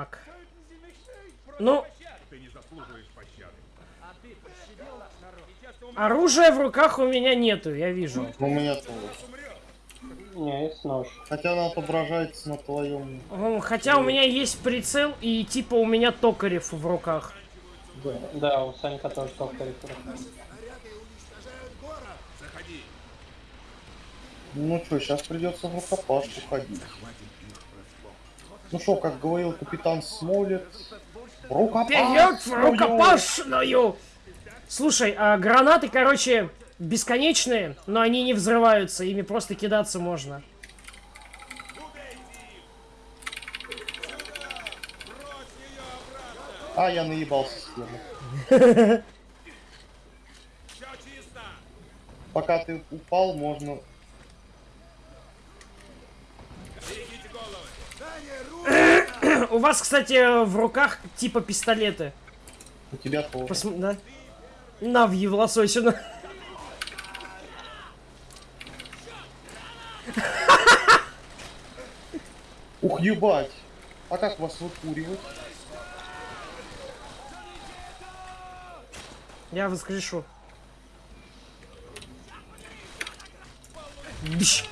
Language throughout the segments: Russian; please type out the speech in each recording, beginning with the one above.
Так. Ну, Ты не заслуживаешь пощады. оружия в руках у меня нету, я вижу. У меня тоже. Не, есть нож. Хотя она отображается на твоем... Хотя у меня есть прицел и типа у меня токарев в руках. Да. Да, у Санька тоже токарев. Ну что, сейчас придется в рукопашку ходить. Ну что, как говорил капитан Смолет, в Вперед в рукопашную! рукопашную! Слушай, а гранаты, короче, бесконечные, но они не взрываются, ими просто кидаться можно. А, я наебался с. Пока ты упал, можно... У вас, кстати, в руках типа пистолеты. У тебя тоже. Посм... Да? На, в сюда. Ух, ебать! А как вас выкуривать? Я воскрешу. Бщ.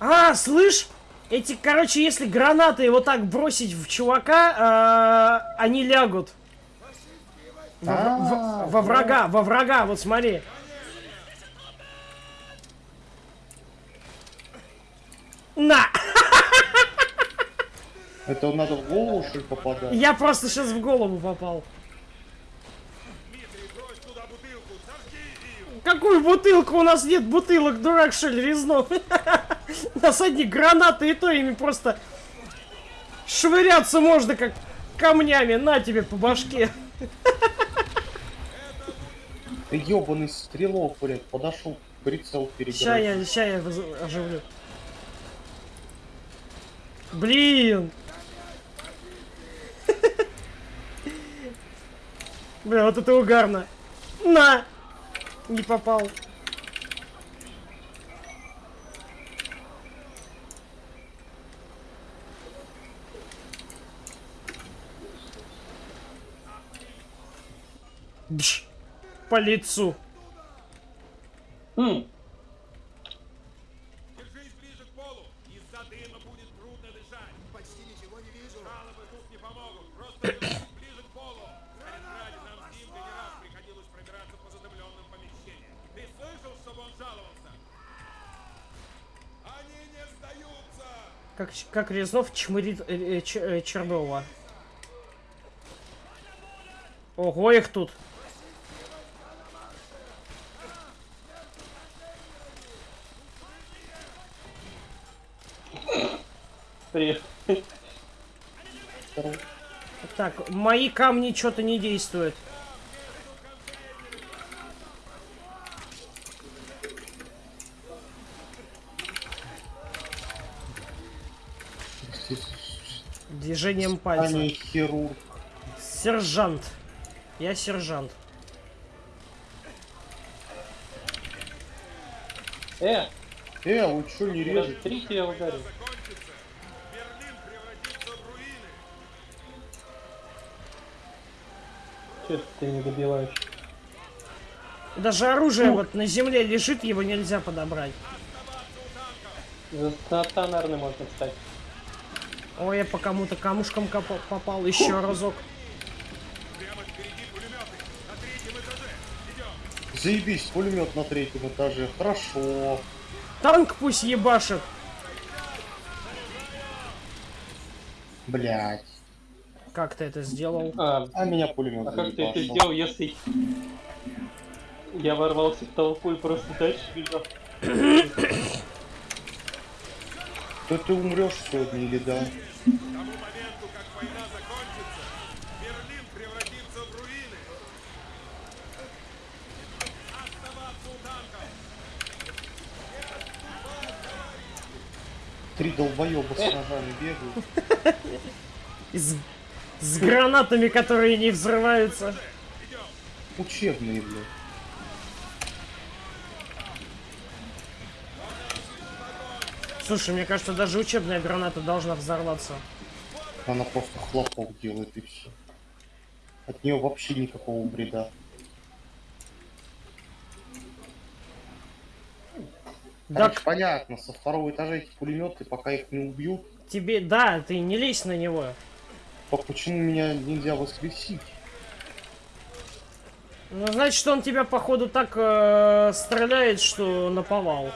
А, слышь? Эти, короче, если гранаты вот так бросить в чувака, а, они лягут. Во, в- во врага, во врага, вот смотри. На! Это надо в голову, что ли, попадать? Я просто сейчас в голову попал. Какую бутылку? У нас нет бутылок, дурак, что ли, Резнов? Нас одни гранаты, и то ими просто швыряться можно, как камнями. На тебе по башке. Ты ебаный стрелок, блядь, подошел, прицел перегрыз. Ща я, ща я оживлю. Блин! Бля, вот это угарно. На! Не попал. Бш! По лицу. Хм, Держись ближе к полу. Из-за дыма будет трудно дышать. Почти ничего не вижу. Жалобы тут не помогут. Просто держись ближе к полу. В Сталинграде нам с Димкой не раз приходилось пробираться по задымленным помещениям. Ты слышал, чтобы он жаловался? Они не сдаются! Как, как Резнов чмырит э, э, э, Чернова. Ого, их тут. При... Так, мои камни что-то не действуют. Движением А пальца. не хирург. Сержант. Я сержант. Э, Э, вы чё не даже режете? три тебя ударил. Че ты не добиваешь? Даже оружие вот на земле лежит, его нельзя подобрать. За стационарный можно встать. Ой, я по кому-то камушкам попал еще разок. Прямо впереди пулеметы. На третьем этаже. Идем. Заебись, пулемет на третьем этаже. Хорошо. Танк пусть ебашит. Блять. Как ты это сделал? А, А меня пулемет а как ты это сделал, если я ворвался в толпу и просто дальше бежал? То ты умрешь сегодня или да? К тому моменту, как война закончится, Берлин превратится в руины. Оставаться у танков. Три долбоеба с ножами бегают. С гранатами, которые не взрываются. Учебные, блядь. Слушай, мне кажется, даже учебная граната должна взорваться. Она просто хлопок делает и все. От нее вообще никакого бреда. Да, Короче, понятно, со второго этажа эти пулеметы, пока их не убьют, тебе, да, ты не лезь на него. Почему меня нельзя воскресить? Ну, значит, он тебя, походу, так э, стреляет, что наповал.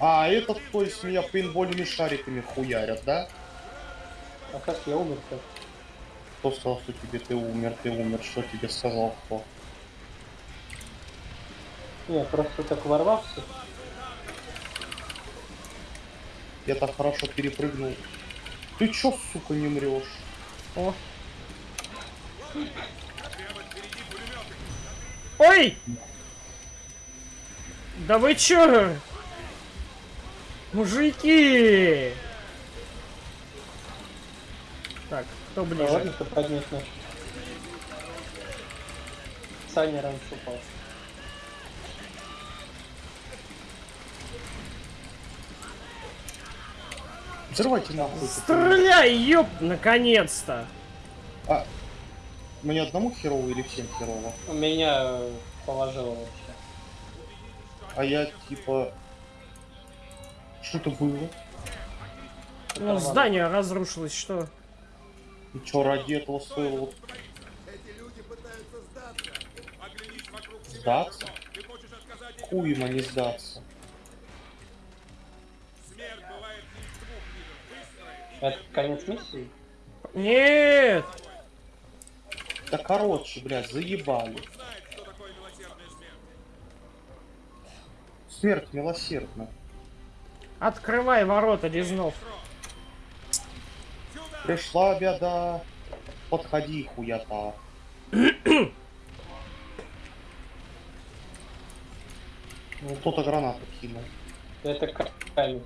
А, этот, то есть, меня пейнтбольными шариками хуярят, да? А как я умер-то? Кто сказал, что тебе ты умер, ты умер, что тебе сказал кто? Не, просто так ворвался. Я так хорошо перепрыгнул. Ты чё, сука, не мрешь? О. Ой! Да вы чё? Мужики! Так, кто Да ближе? ладно, что поднять наш. Саня раньше упал. Взрывайте нахуй. Стреляй, ёп, наконец-то! А, мне одному херово или всем херово? Меня э, положило вообще. А я типа... Что это было? Ну, здание разрушилось, что? И чё ради этого стоило вот Оглянись вокруг себя. сдаться? Ты хочешь отказать им? Хуем, а не сдаться. Это конец миссии? Нет! Да короче, блядь, заебали. смерть. Милосердна. Открывай ворота, Резнов. Пришла беда. Подходи, хуята. Ну, кто-то гранату кинул. Это камень.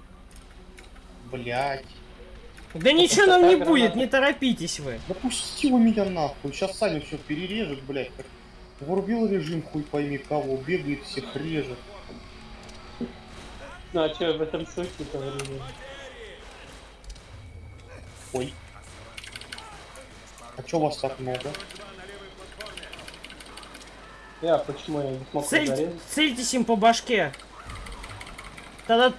Блять. Да ничего нам не будет, не торопитесь вы. Да пусти вы меня нахуй. Сейчас Саня все перережет, блять. Как врубил режим, хуй пойми кого. Бегает, всех режет. Ну а что в этом суть-то времени? Ой. А чё вас так много? Я почему я не смог Цель- цельтесь им по башке. Тогда,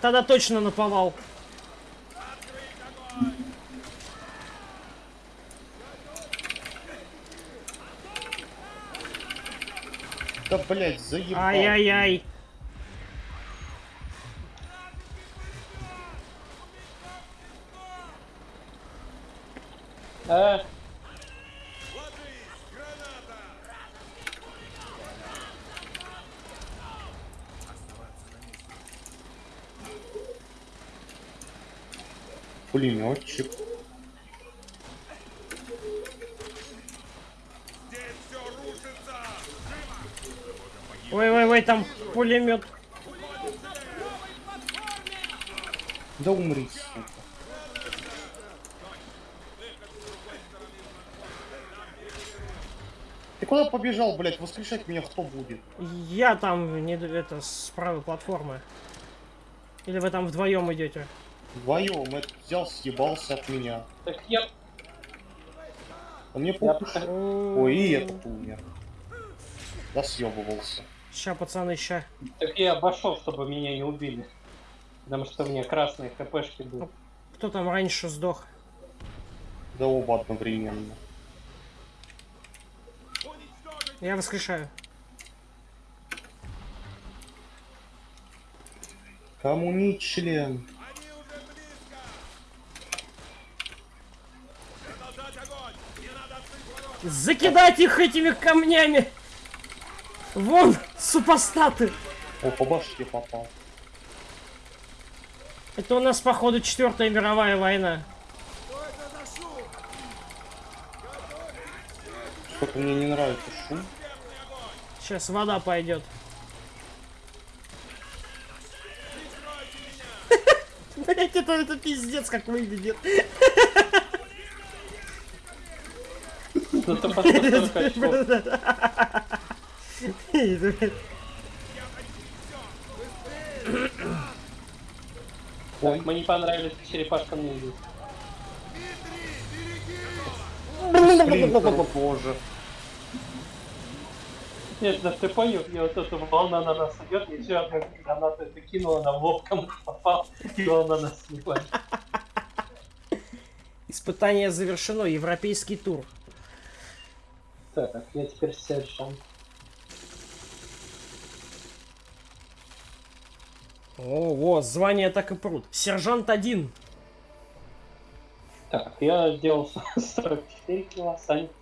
тогда точно наповал. Да блять, заебал. Ай-яй-яй. А, Пулеметчик. Ой-ой-ой, там пулемет. Да умри, сука. Ты куда побежал, блять? Воскрешать меня кто будет? Я там, не, это, с правой платформы. Или вы там вдвоем идете? Вдвоем этот взял, съебался от меня. так я... А мне я... похуй. Ой, и этот умер. Да съебывался. Ща, пацаны, ща. Так я обошел, чтобы меня не убили. Потому что у меня красные хпшки были. Кто там раньше сдох? Да оба одновременно. Я воскрешаю. Кому не член? Они уже близко. Продолжать огонь. Не надо открыть ворота. Закидать их этими камнями! Вон, супостаты! О, по башке попал. Это у нас, походу, четвертая мировая война. Что-то мне не нравится шум. Сейчас вода пойдет. Блять, это, это пиздец как выглядит. Ну то по 140 очков. Ой. Так, мне не понравились черепашка ниндзя. Блин, тоже. Нет, да ты понял, я вот эта волна на нас идет, и все, граната это кинула, она в лоб кому-то попал, и он на нас снимает. Испытание завершено, европейский тур. Так, я теперь сержант. О, вот, звание так и прут. Сержант один. Так, я сделал 44 кило, Саня 54.